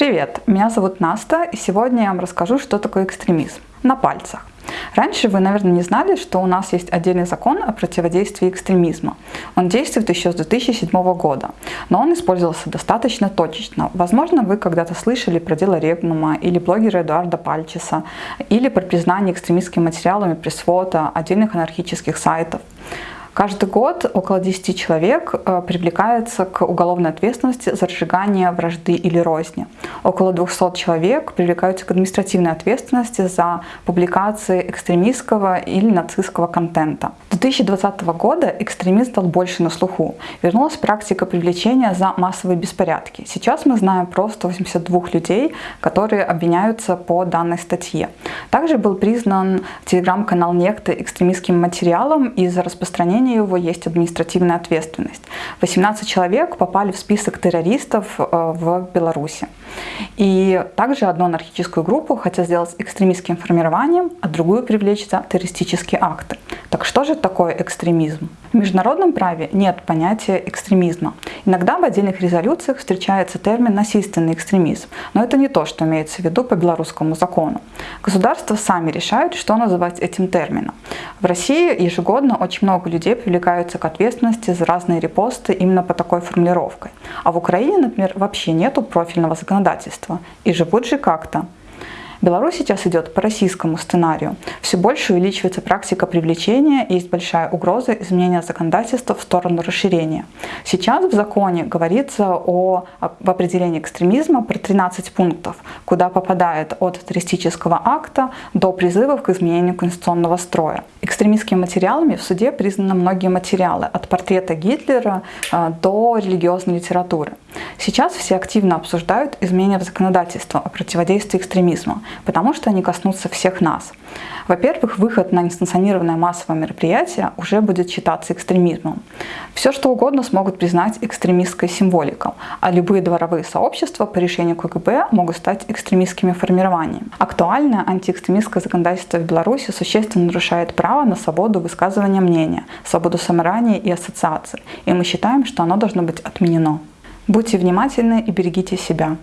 Привет, меня зовут Наста, и сегодня я вам расскажу, что такое экстремизм на пальцах. Раньше вы, наверное, не знали, что у нас есть отдельный закон о противодействии экстремизма. Он действует еще с 2007 года, но он использовался достаточно точечно. Возможно, вы когда-то слышали про дело Регнума или блогера Эдуарда Пальчеса, или про признание экстремистскими материалами пресс-фото отдельных анархических сайтов. Каждый год около 10 человек э, привлекается к уголовной ответственности за разжигание вражды или розни. Около 200 человек привлекаются к административной ответственности за публикации экстремистского или нацистского контента. С 2020 года экстремизм стал больше на слуху. Вернулась практика привлечения за массовые беспорядки. Сейчас мы знаем про 182 людей, которые обвиняются по данной статье. Также был признан телеграм-канал Некто экстремистским материалом из-за распространения выполнении его есть административная ответственность. 18 человек попали в список террористов э, в Беларуси. И также одну анархическую группу хотят сделать экстремистским формированием, а другую привлечь за террористические акты. Так что же такое экстремизм? В международном праве нет понятия экстремизма. Иногда в отдельных резолюциях встречается термин «насильственный экстремизм», но это не то, что имеется в виду по белорусскому закону. Государства сами решают, что называть этим термином. В России ежегодно очень много людей привлекаются к ответственности за разные репосты именно по такой формулировкой. А в Украине, например, вообще нету профильного законодательства. И живут же как-то. Беларусь сейчас идет по российскому сценарию. Все больше увеличивается практика привлечения и есть большая угроза изменения законодательства в сторону расширения. Сейчас в законе говорится о, в определении экстремизма про 13 пунктов, куда попадает от террористического акта до призывов к изменению конституционного строя. Экстремистскими материалами в суде признаны многие материалы, от портрета Гитлера э, до религиозной литературы. Сейчас все активно обсуждают изменения в законодательство о противодействии экстремизму, потому что они коснутся всех нас. Во-первых, выход на несанкционированное массовое мероприятие уже будет считаться экстремизмом. Все что угодно смогут признать экстремистской символикой, а любые дворовые сообщества по решению КГБ могут стать экстремистскими формированиями. Актуальное антиэкстремистское законодательство в Беларуси существенно нарушает право на свободу высказывания мнения, свободу собрания и ассоциации, и мы считаем, что оно должно быть отменено. Будьте внимательны и берегите себя.